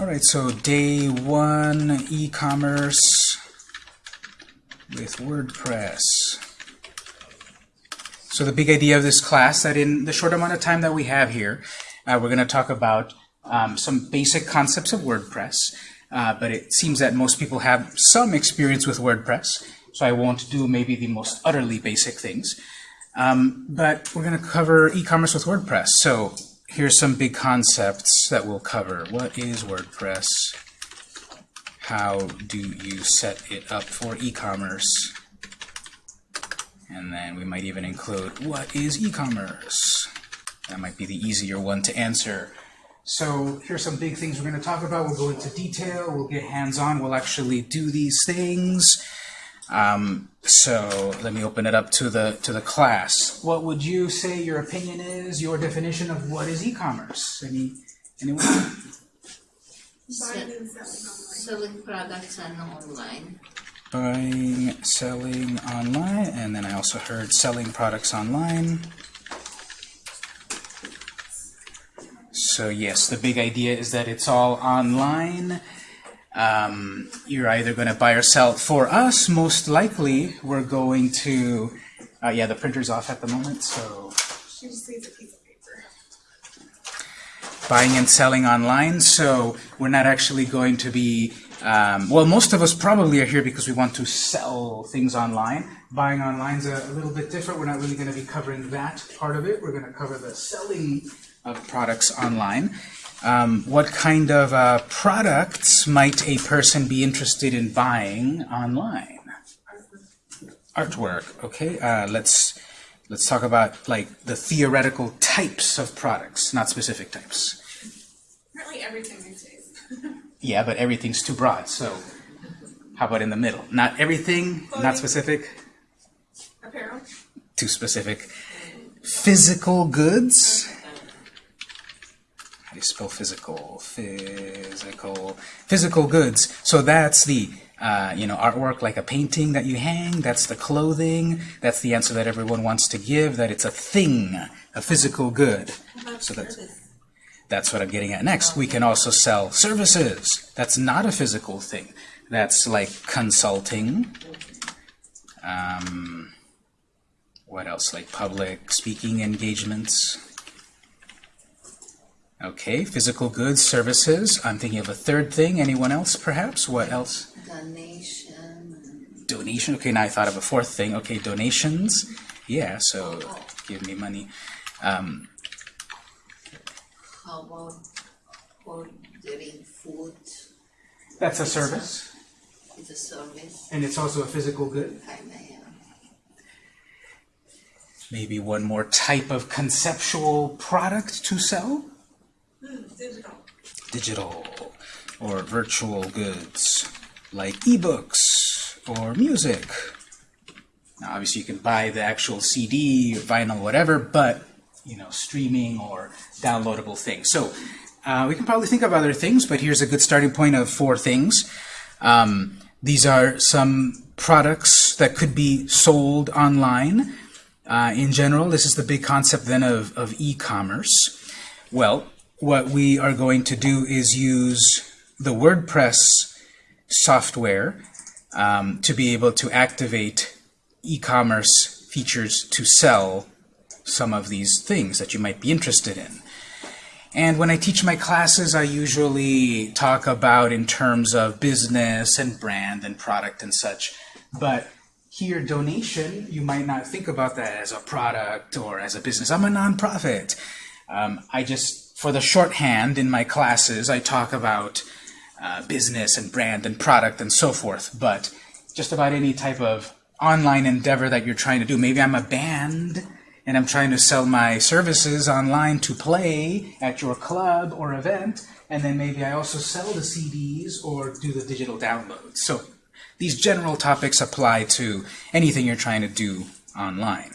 All right, so day one, e-commerce with WordPress. So the big idea of this class, that in the short amount of time that we have here, uh, we're going to talk about um, some basic concepts of WordPress, uh, but it seems that most people have some experience with WordPress, so I won't do maybe the most utterly basic things. Um, but we're going to cover e-commerce with WordPress. So here's some big concepts that we'll cover. What is WordPress? How do you set it up for e-commerce? And then we might even include, what is e-commerce? That might be the easier one to answer. So here's some big things we're going to talk about. We'll go into detail. We'll get hands-on. We'll actually do these things. Um, so let me open it up to the to the class. What would you say your opinion is? Your definition of what is e-commerce? Any anyone? Selling products on online. Buying, selling online, and then I also heard selling products online. So yes, the big idea is that it's all online. Um, you're either going to buy or sell. For us, most likely, we're going to, uh, yeah, the printer's off at the moment, so She just needs a piece of paper. buying and selling online. So we're not actually going to be, um, well, most of us probably are here because we want to sell things online. Buying online is a, a little bit different. We're not really going to be covering that part of it. We're going to cover the selling of products online. Um, what kind of uh, products might a person be interested in buying online? Artwork. Okay. Uh, let's let's talk about like the theoretical types of products, not specific types. Apparently everything these days. Yeah, but everything's too broad. So how about in the middle? Not everything, not specific, Apparel. too specific. Physical goods. You spell physical? Physical. Physical goods. So that's the uh, you know artwork like a painting that you hang. That's the clothing. That's the answer that everyone wants to give. That it's a thing, a physical good. So that's that's what I'm getting at next. We can also sell services. That's not a physical thing. That's like consulting. Um, what else? Like public speaking engagements. Okay, physical goods, services. I'm thinking of a third thing. Anyone else, perhaps? What else? Donation. Donation. Okay, now I thought of a fourth thing. Okay, donations. Yeah, so give me money. Um, How about ordering food? that's a service, It's a service. and it's also a physical good. Kinda, yeah. Maybe one more type of conceptual product to sell? Digital. Digital or virtual goods like ebooks or music. Now, obviously, you can buy the actual CD, or vinyl, whatever, but you know, streaming or downloadable things. So uh, we can probably think of other things, but here's a good starting point of four things. Um, these are some products that could be sold online. Uh, in general, this is the big concept then of, of e-commerce. Well, what we are going to do is use the WordPress software um, to be able to activate e-commerce features to sell some of these things that you might be interested in. And when I teach my classes, I usually talk about in terms of business and brand and product and such. But here, donation, you might not think about that as a product or as a business. I'm a nonprofit. Um, I just, for the shorthand in my classes, I talk about uh, business and brand and product and so forth. But just about any type of online endeavor that you're trying to do. Maybe I'm a band and I'm trying to sell my services online to play at your club or event, and then maybe I also sell the CDs or do the digital downloads. So these general topics apply to anything you're trying to do online.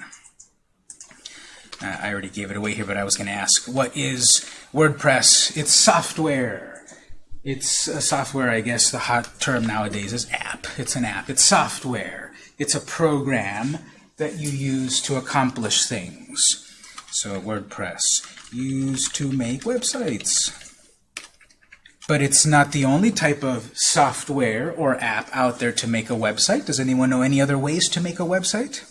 Uh, I already gave it away here, but I was going to ask, what is WordPress? It's software. It's a software, I guess the hot term nowadays is app. It's an app. It's software. It's a program that you use to accomplish things. So WordPress, used to make websites. But it's not the only type of software or app out there to make a website. Does anyone know any other ways to make a website?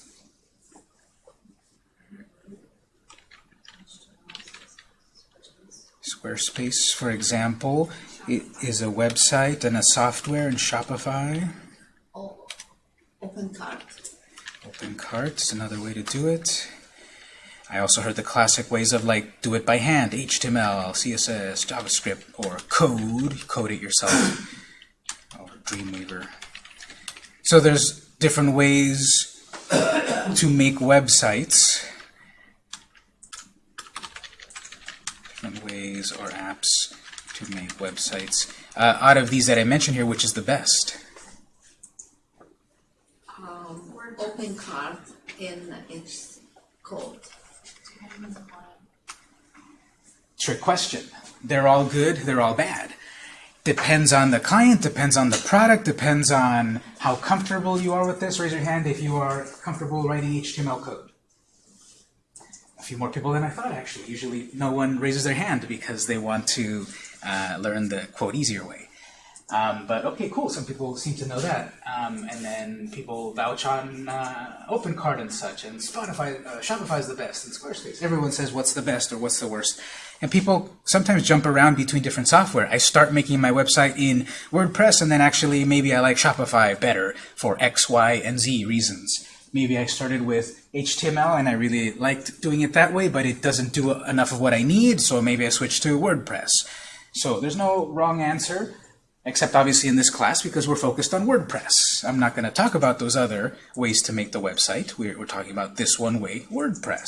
Squarespace, for example, is a website and a software in Shopify. Oh, open cart. OpenCart is another way to do it. I also heard the classic ways of like do it by hand, HTML, CSS, JavaScript, or code, code it yourself, or oh, Dreamweaver. So there's different ways to make websites, different ways or apps to make websites. Uh, out of these that I mentioned here, which is the best? Um, open cart in its code. Trick question. They're all good, they're all bad. Depends on the client, depends on the product, depends on how comfortable you are with this. Raise your hand if you are comfortable writing HTML code. Few more people than I thought, actually. Usually no one raises their hand because they want to uh, learn the, quote, easier way. Um, but okay, cool. Some people seem to know that. Um, and then people vouch on uh, OpenCart and such, and Spotify, uh, Shopify is the best, and Squarespace. Everyone says what's the best or what's the worst. And people sometimes jump around between different software. I start making my website in WordPress, and then actually maybe I like Shopify better for X, Y, and Z reasons. Maybe I started with HTML and I really liked doing it that way, but it doesn't do enough of what I need, so maybe I switched to WordPress. So there's no wrong answer except obviously in this class because we're focused on WordPress. I'm not going to talk about those other ways to make the website. We're, we're talking about this one way, WordPress,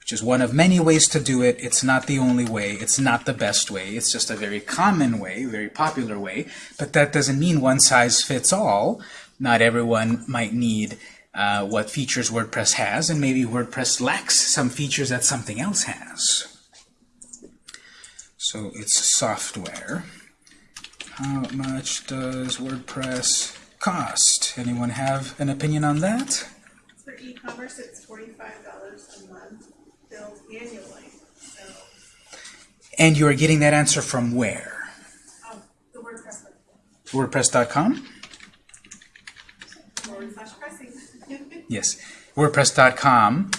which is one of many ways to do it. It's not the only way. It's not the best way. It's just a very common way, very popular way. But that doesn't mean one size fits all. Not everyone might need uh, what features WordPress has, and maybe WordPress lacks some features that something else has. So it's software. How much does WordPress cost? Anyone have an opinion on that? For e-commerce, it's forty-five dollars a month, billed annually. So, And you are getting that answer from where? oh, the WordPress WordPress.com? Yes. WordPress.com.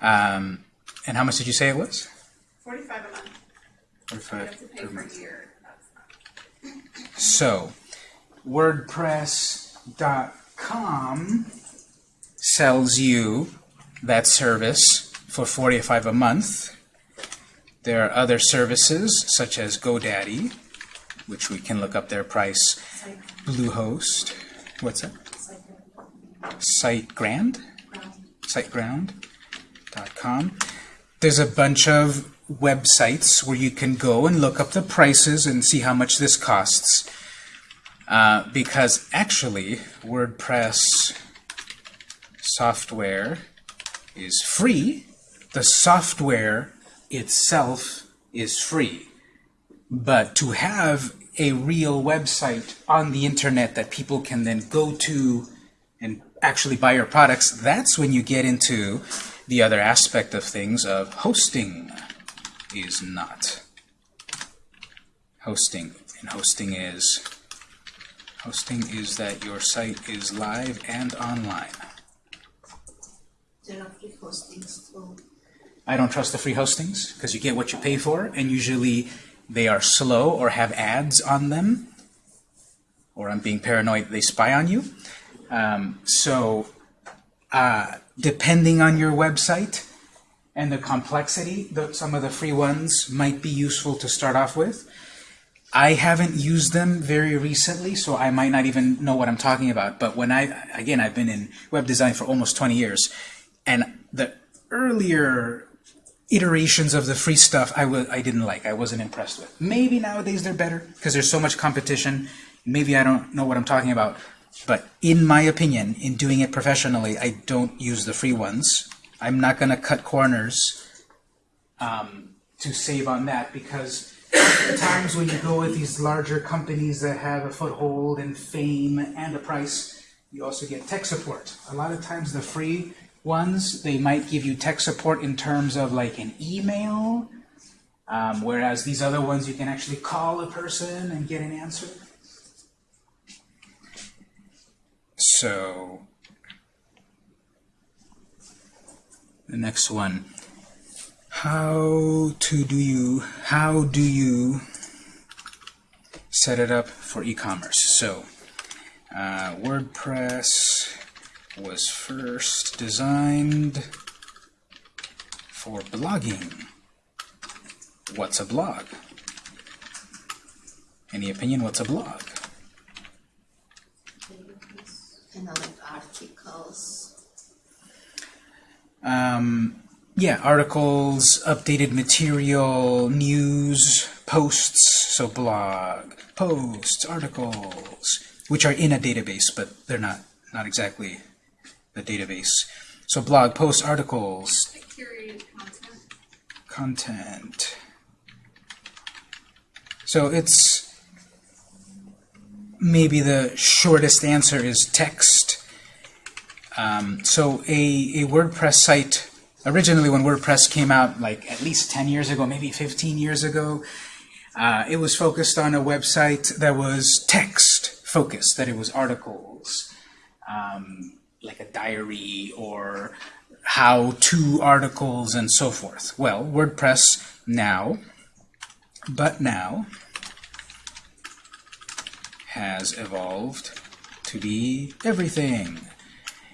Um, and how much did you say it was? Forty-five a month. 45 have per month. year. So, WordPress.com sells you that service for 45 a month. There are other services such as GoDaddy, which we can look up their price. Bluehost. What's that? SiteGround? SiteGround.com. There's a bunch of websites where you can go and look up the prices and see how much this costs. Uh, because actually, WordPress software is free. The software itself is free. But to have a real website on the internet that people can then go to actually buy your products, that's when you get into the other aspect of things of hosting is not. Hosting. And hosting is hosting is that your site is live and online. There are free hostings too. I don't trust the free hostings because you get what you pay for, and usually they are slow or have ads on them, or I'm being paranoid they spy on you. Um, so, uh, depending on your website and the complexity, the, some of the free ones might be useful to start off with. I haven't used them very recently, so I might not even know what I'm talking about. But when I, again, I've been in web design for almost 20 years, and the earlier iterations of the free stuff I I didn't like. I wasn't impressed with. Maybe nowadays they're better because there's so much competition. Maybe I don't know what I'm talking about. But in my opinion, in doing it professionally, I don't use the free ones. I'm not going to cut corners um, to save on that because times when you go with these larger companies that have a foothold and fame and a price, you also get tech support. A lot of times the free ones, they might give you tech support in terms of like an email Um, whereas these other ones, you can actually call a person and get an answer. So, the next one. How to do you, how do you set it up for e-commerce? So, uh, WordPress was first designed for blogging. What's a blog? Any opinion? What's a blog? Kind like articles. Um, yeah, articles, updated material, news, posts, so blog, posts, articles, which are in a database, but they're not, not exactly the database. So blog, posts, articles, curated content. content. So it's maybe the shortest answer is text. Um, so a, a WordPress site, originally when WordPress came out, like at least 10 years ago, maybe 15 years ago, uh, it was focused on a website that was text focused, that it was articles, um, like a diary or how-to articles and so forth. Well, WordPress now, but now, has evolved to be everything.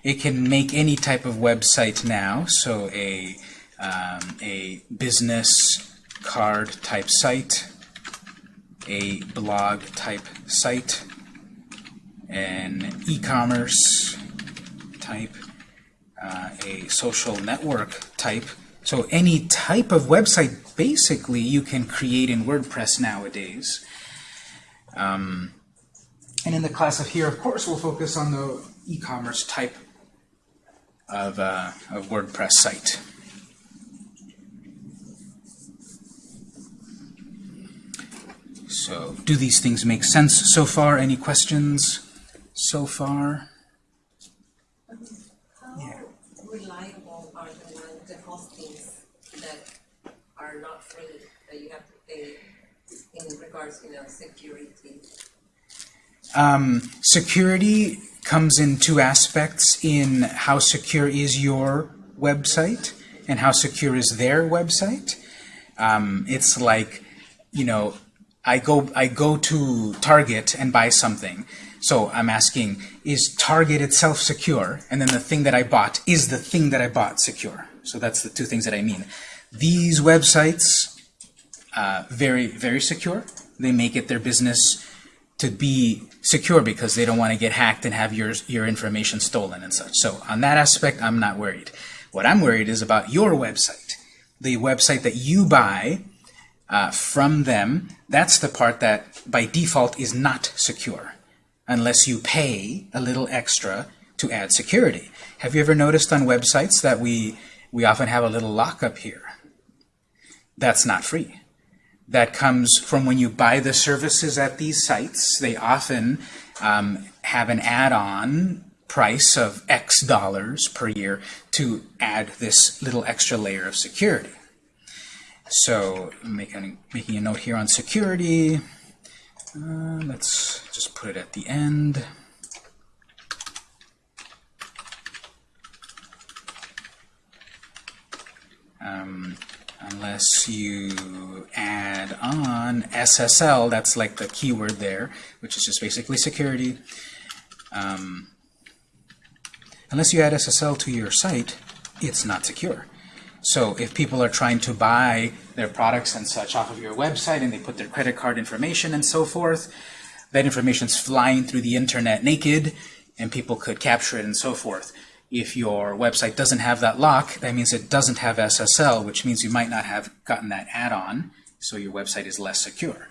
It can make any type of website now, so a, um, a business card type site, a blog type site, an e-commerce type, uh, a social network type. So any type of website, basically, you can create in WordPress nowadays. Um, and in the class of here, of course, we'll focus on the e-commerce type of, uh, of WordPress site. So, do these things make sense so far? Any questions so far? How reliable are the, the hostings that are not free, that you have to pay in regards, you know, security? Um, security comes in two aspects in how secure is your website and how secure is their website. Um, it's like, you know, I go I go to Target and buy something. So I'm asking, is Target itself secure? And then the thing that I bought, is the thing that I bought secure? So that's the two things that I mean. These websites, uh, very, very secure. They make it their business to be secure because they don't want to get hacked and have your, your information stolen and such. So on that aspect, I'm not worried. What I'm worried is about your website. The website that you buy uh, from them, that's the part that by default is not secure unless you pay a little extra to add security. Have you ever noticed on websites that we, we often have a little lockup here? That's not free that comes from when you buy the services at these sites. They often um, have an add-on price of X dollars per year to add this little extra layer of security. So making, making a note here on security. Uh, let's just put it at the end. Um, unless you add on SSL, that's like the keyword there, which is just basically security. Um, unless you add SSL to your site, it's not secure. So if people are trying to buy their products and such off of your website and they put their credit card information and so forth, that information's flying through the internet naked and people could capture it and so forth. If your website doesn't have that lock, that means it doesn't have SSL, which means you might not have gotten that add-on, so your website is less secure.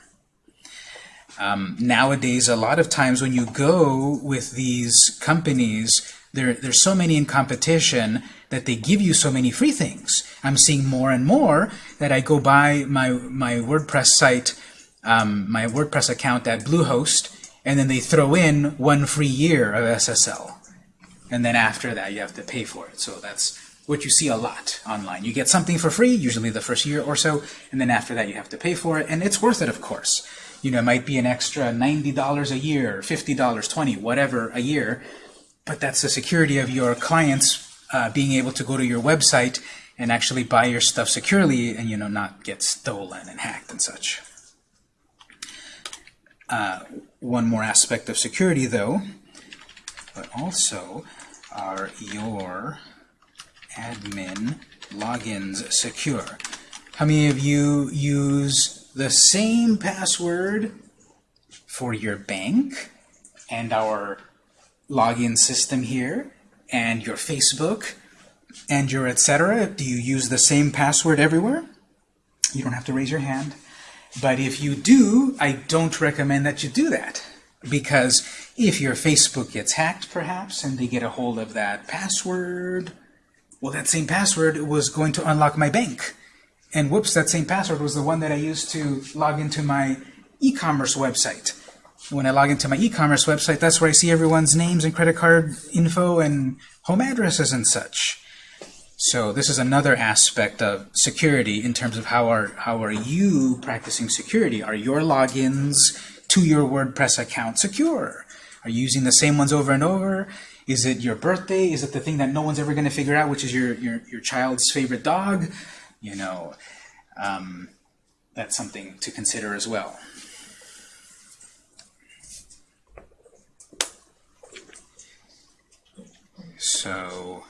Um, nowadays, a lot of times when you go with these companies, there, there's so many in competition that they give you so many free things. I'm seeing more and more that I go buy my, my WordPress site, um, my WordPress account at Bluehost, and then they throw in one free year of SSL and then after that you have to pay for it. So that's what you see a lot online. You get something for free, usually the first year or so, and then after that you have to pay for it, and it's worth it, of course. You know, it might be an extra $90 a year, $50, 20 whatever a year, but that's the security of your clients uh, being able to go to your website and actually buy your stuff securely and, you know, not get stolen and hacked and such. Uh, one more aspect of security, though, but also are your admin logins secure? How many of you use the same password for your bank and our login system here and your Facebook and your etc.? Do you use the same password everywhere? You don't have to raise your hand. But if you do, I don't recommend that you do that. Because if your Facebook gets hacked, perhaps, and they get a hold of that password, well, that same password was going to unlock my bank. And whoops, that same password was the one that I used to log into my e-commerce website. When I log into my e-commerce website, that's where I see everyone's names and credit card info and home addresses and such. So this is another aspect of security in terms of how are how are you practicing security? Are your logins to your WordPress account secure? Are you using the same ones over and over? Is it your birthday? Is it the thing that no one's ever going to figure out, which is your your your child's favorite dog? You know, um, that's something to consider as well. So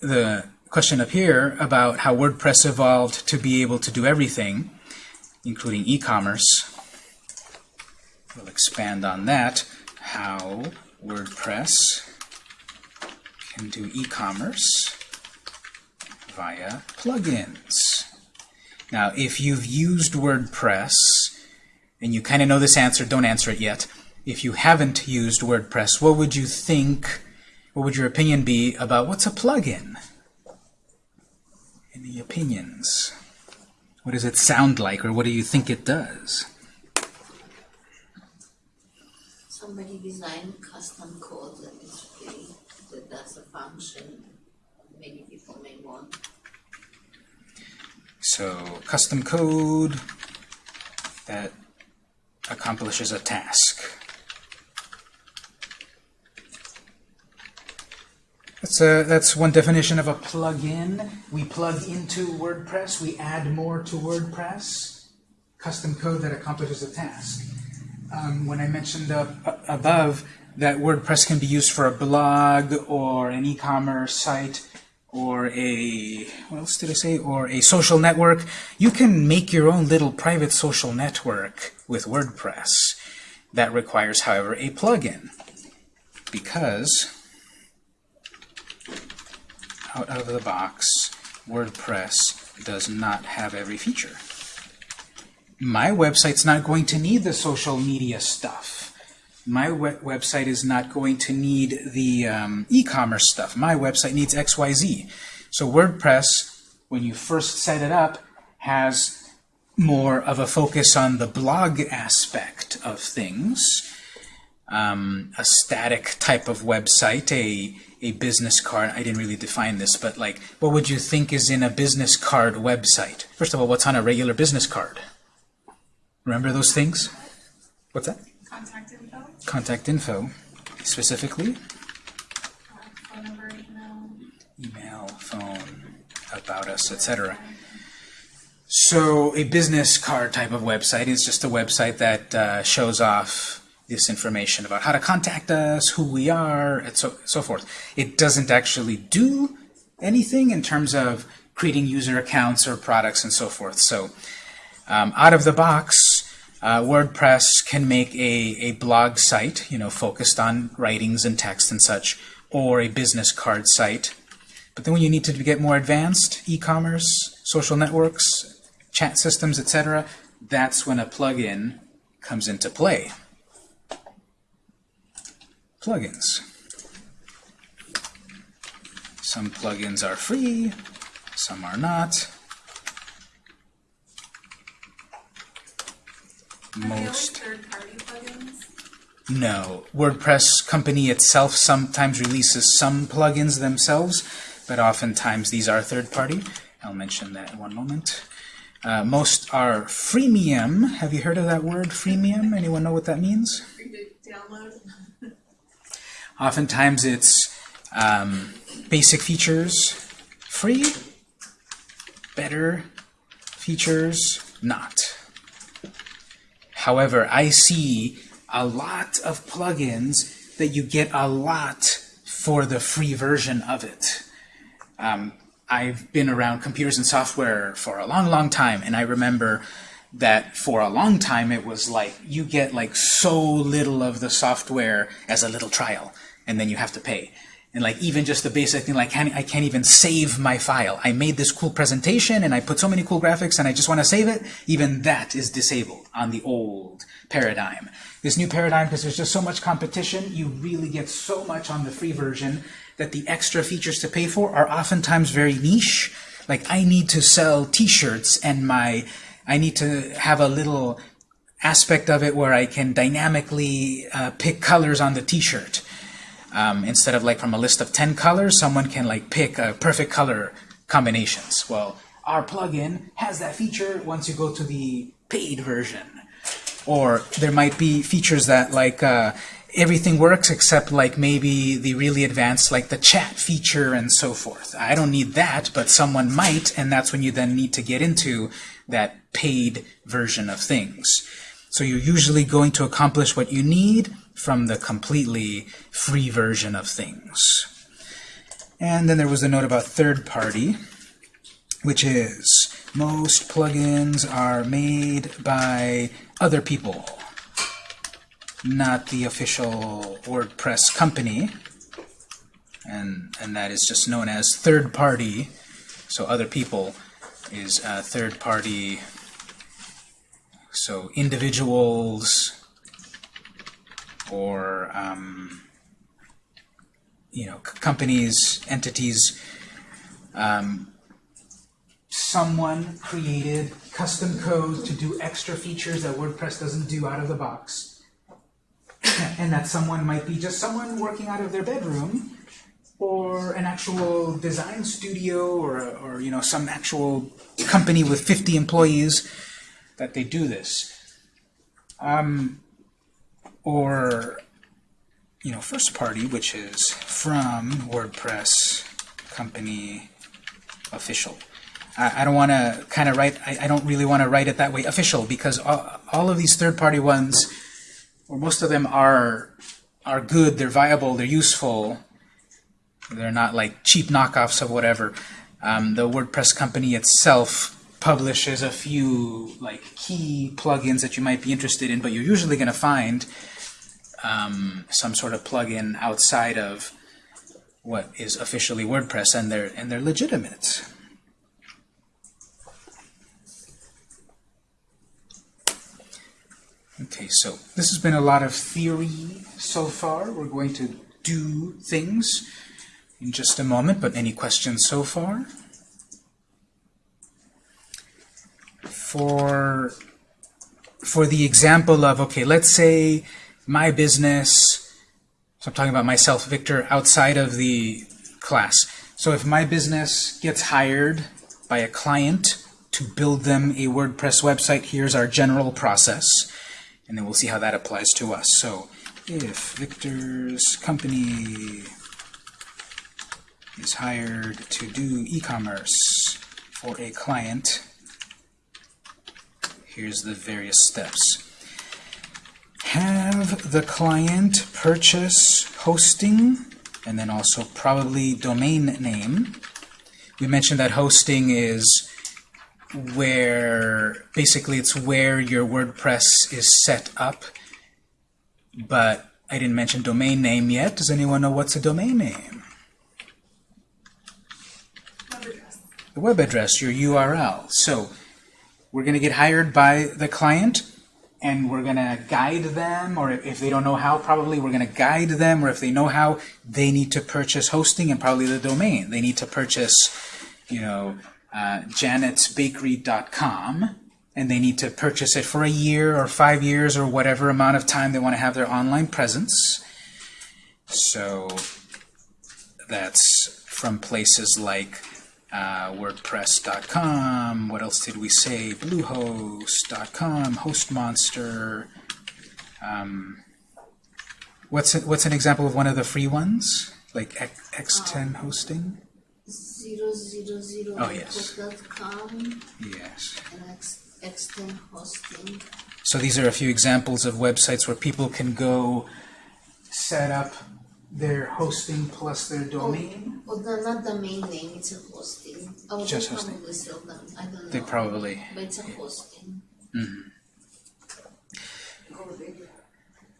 the question up here about how WordPress evolved to be able to do everything, including e-commerce. We'll expand on that. How WordPress can do e-commerce via plugins. Now, if you've used WordPress and you kind of know this answer, don't answer it yet. If you haven't used WordPress, what would you think, what would your opinion be about what's a plugin? Any opinions? What does it sound like, or what do you think it does? Somebody designed custom code that is free, that does a function many people may want. So, custom code that accomplishes a task. That's, a, that's one definition of a plugin. We plug into WordPress, we add more to WordPress. Custom code that accomplishes a task. Um, when I mentioned above that WordPress can be used for a blog or an e-commerce site or a, what else did I say, or a social network, you can make your own little private social network with WordPress. That requires, however, a plugin because out of the box, WordPress does not have every feature. My website's not going to need the social media stuff. My we website is not going to need the um, e-commerce stuff. My website needs XYZ. So WordPress, when you first set it up, has more of a focus on the blog aspect of things. Um, a static type of website, a a business card. I didn't really define this, but like, what would you think is in a business card website? First of all, what's on a regular business card? Remember those things? What's that? Contact info, Contact info, specifically. uh, phone number, email. Email, phone, about us, etc. So a business card type of website is just a website that uh, shows off this information about how to contact us, who we are, and so, so forth. It doesn't actually do anything in terms of creating user accounts or products and so forth. So um, out of the box, uh, WordPress can make a, a blog site, you know, focused on writings and text and such, or a business card site. But then when you need to get more advanced, e-commerce, social networks, chat systems, etc., that's when a plugin comes into play plugins. Some plugins are free, some are not. Are they always Most no. WordPress company itself sometimes releases some plugins themselves, but oftentimes these are third-party. I'll mention that in one moment. Uh, most are freemium. Have you heard of that word, freemium? Anyone know what that means? Download. Oftentimes it's um, basic features free, better features not. However, I see a lot of plugins that you get a lot for the free version of it. Um, I've been around computers and software for a long, long time, and I remember that for a long time it was like you get like so little of the software as a little trial, and then you have to pay. And like even just the basic thing, like can't, I can't even save my file. I made this cool presentation and I put so many cool graphics and I just want to save it. Even that is disabled on the old paradigm. This new paradigm, because there's just so much competition, you really get so much on the free version that the extra features to pay for are oftentimes very niche. Like I need to sell t-shirts and my, I need to have a little aspect of it where I can dynamically uh, pick colors on the t-shirt. Um, instead of like from a list of 10 colors, someone can like pick a perfect color combinations. Well, our plugin has that feature once you go to the paid version. Or there might be features that like uh, everything works except like maybe the really advanced like the chat feature and so forth. I don't need that, but someone might, and that's when you then need to get into that paid version of things. So you're usually going to accomplish what you need from the completely free version of things. And then there was a note about third party, which is most plugins are made by other people, not the official WordPress company. And, and that is just known as third party. So other people is uh, third party. So individuals, or um, you know companies, entities. Um, someone created custom code to do extra features that WordPress doesn't do out of the box, and that someone might be just someone working out of their bedroom, or an actual design studio, or or you know some actual company with 50 employees that they do this. Um, or you know first party which is from WordPress company official. I, I don't want to kind of write I, I don't really want to write it that way official because all, all of these third-party ones or most of them are are good they're viable they're useful they're not like cheap knockoffs of whatever. Um, the WordPress company itself publishes a few like key plugins that you might be interested in but you're usually going to find um, some sort of plugin outside of what is officially WordPress, and they're and they're legitimate. Okay, so this has been a lot of theory so far. We're going to do things in just a moment, but any questions so far? For for the example of okay, let's say my business, so I'm talking about myself, Victor, outside of the class. So if my business gets hired by a client to build them a WordPress website, here's our general process, and then we'll see how that applies to us. So if Victor's company is hired to do e-commerce for a client, here's the various steps have the client purchase hosting and then also probably domain name. We mentioned that hosting is where basically it's where your WordPress is set up but I didn't mention domain name yet. Does anyone know what's a domain name? Web address. The web address, your URL. So we're going to get hired by the client and we're going to guide them, or if they don't know how, probably we're going to guide them, or if they know how, they need to purchase hosting and probably the domain. They need to purchase, you know, uh, janetsbakery.com, and they need to purchase it for a year or five years or whatever amount of time they want to have their online presence. So that's from places like uh, WordPress.com. What else did we say? Bluehost.com, HostMonster. Um, what's it, what's an example of one of the free ones? Like X, X10 hosting? Zero zero zero Oh, yes. com Yes. and X extend hosting. So these are a few examples of websites where people can go set up their hosting plus their domain. Oh, the, not the main name, it's a hosting. Oh, Just they hosting. probably sell them, I don't know. They probably, But it's a hosting. Hmm.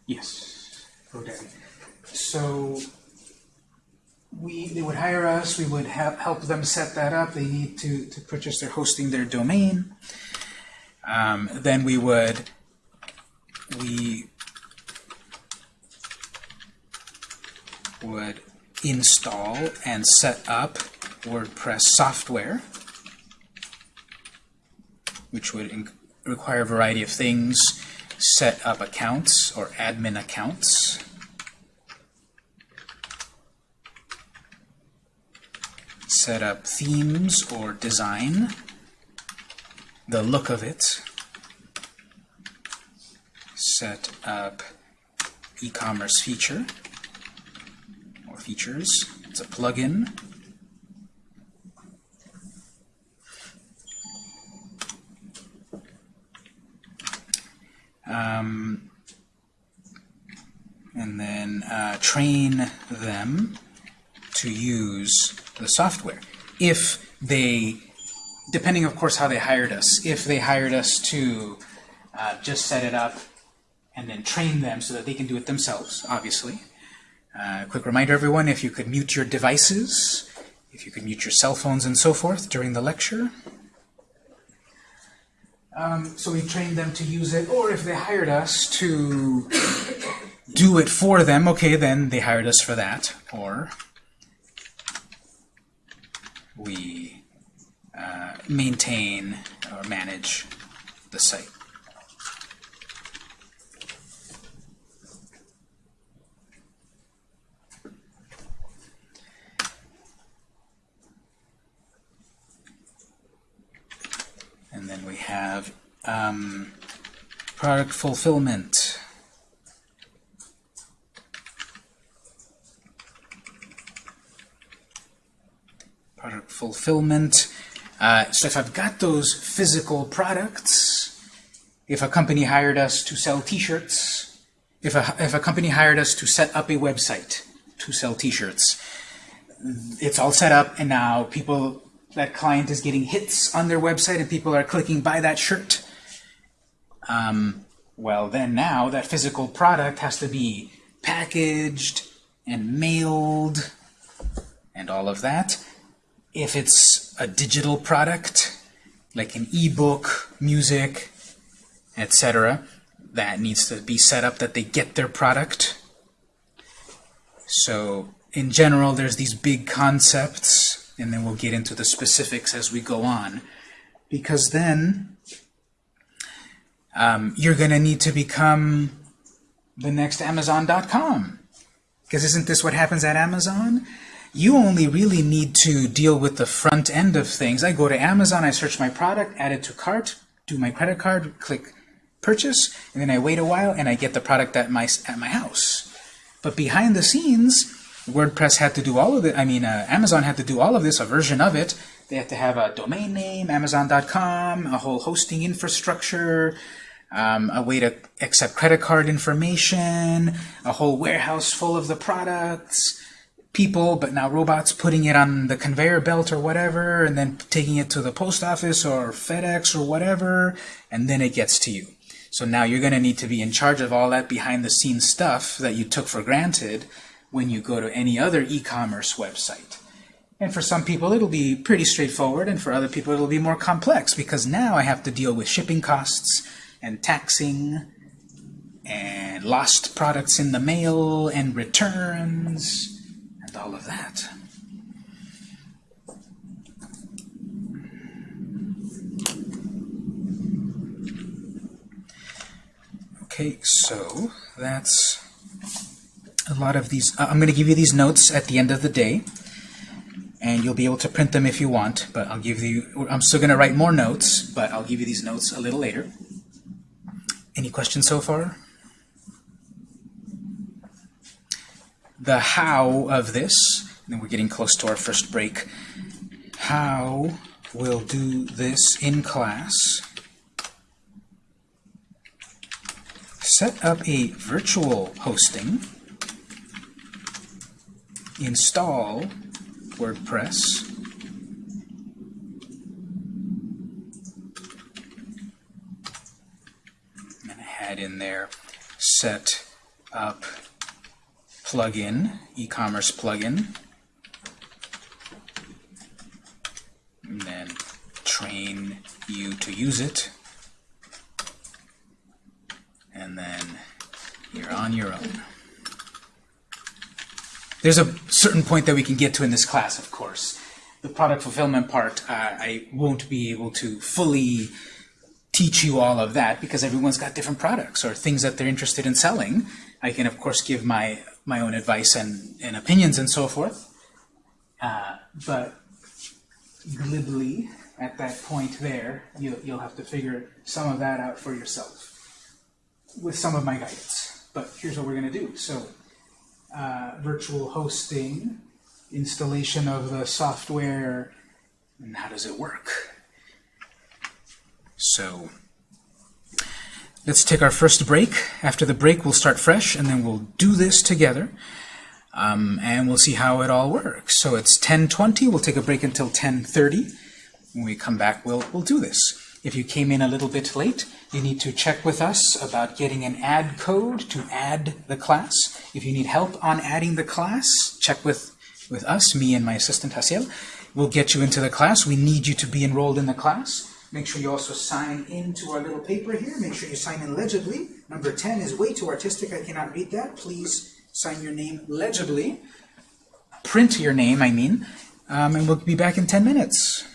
yes, GoDaddy. So we, they would hire us, we would have, help them set that up. They need to, to purchase their hosting, their domain. Um, then we would, we would install and set up WordPress software, which would require a variety of things, set up accounts or admin accounts, set up themes or design, the look of it, set up e-commerce feature features. It's a plugin. Um, and then uh, train them to use the software. If they, depending of course how they hired us, if they hired us to uh, just set it up and then train them so that they can do it themselves, obviously. Uh, quick reminder, everyone, if you could mute your devices, if you could mute your cell phones and so forth during the lecture. Um, so we trained them to use it, or if they hired us to do it for them, okay, then they hired us for that. Or we uh, maintain or manage the site. And then we have um, product fulfillment. Product fulfillment. Uh, so if I've got those physical products, if a company hired us to sell t-shirts, if a, if a company hired us to set up a website to sell t-shirts, it's all set up and now people that client is getting hits on their website and people are clicking buy that shirt um, well then now that physical product has to be packaged and mailed and all of that if it's a digital product like an ebook music etc that needs to be set up that they get their product so in general, there's these big concepts, and then we'll get into the specifics as we go on. Because then um, you're going to need to become the next Amazon.com. Because isn't this what happens at Amazon? You only really need to deal with the front end of things. I go to Amazon, I search my product, add it to cart, do my credit card, click purchase, and then I wait a while and I get the product at my, at my house. But behind the scenes, WordPress had to do all of it. I mean, uh, Amazon had to do all of this, a version of it. They had to have a domain name, Amazon.com, a whole hosting infrastructure, um, a way to accept credit card information, a whole warehouse full of the products, people, but now robots putting it on the conveyor belt or whatever, and then taking it to the post office or FedEx or whatever, and then it gets to you. So now you're going to need to be in charge of all that behind the scenes stuff that you took for granted when you go to any other e-commerce website. And for some people it'll be pretty straightforward, and for other people it'll be more complex because now I have to deal with shipping costs and taxing and lost products in the mail and returns and all of that. Okay, so that's a lot of these. Uh, I'm going to give you these notes at the end of the day. and you'll be able to print them if you want, but I'll give you, I'm still going to write more notes, but I'll give you these notes a little later. Any questions so far? The how of this, and then we're getting close to our first break. How we'll do this in class. Set up a virtual hosting. Install WordPress. I'm going to add in there set up plugin, e-commerce plugin. And then train you to use it. And then you're on your own. There's a certain point that we can get to in this class, of course. The product fulfillment part, uh, I won't be able to fully teach you all of that because everyone's got different products or things that they're interested in selling. I can, of course, give my, my own advice and, and opinions and so forth. Uh, but glibly, at that point there, you'll, you'll have to figure some of that out for yourself with some of my guidance. But here's what we're going to do. So uh, virtual hosting, installation of the software, and how does it work? So let's take our first break. After the break, we'll start fresh, and then we'll do this together, um, and we'll see how it all works. So it's 10:20. We'll take a break until 10:30. When we come back, we'll we'll do this. If you came in a little bit late, you need to check with us about getting an add code to add the class. If you need help on adding the class, check with, with us, me and my assistant Hasiel. We'll get you into the class. We need you to be enrolled in the class. Make sure you also sign into our little paper here. Make sure you sign in legibly. Number 10 is way too artistic. I cannot read that. Please sign your name legibly. Print your name, I mean. Um, and we'll be back in 10 minutes.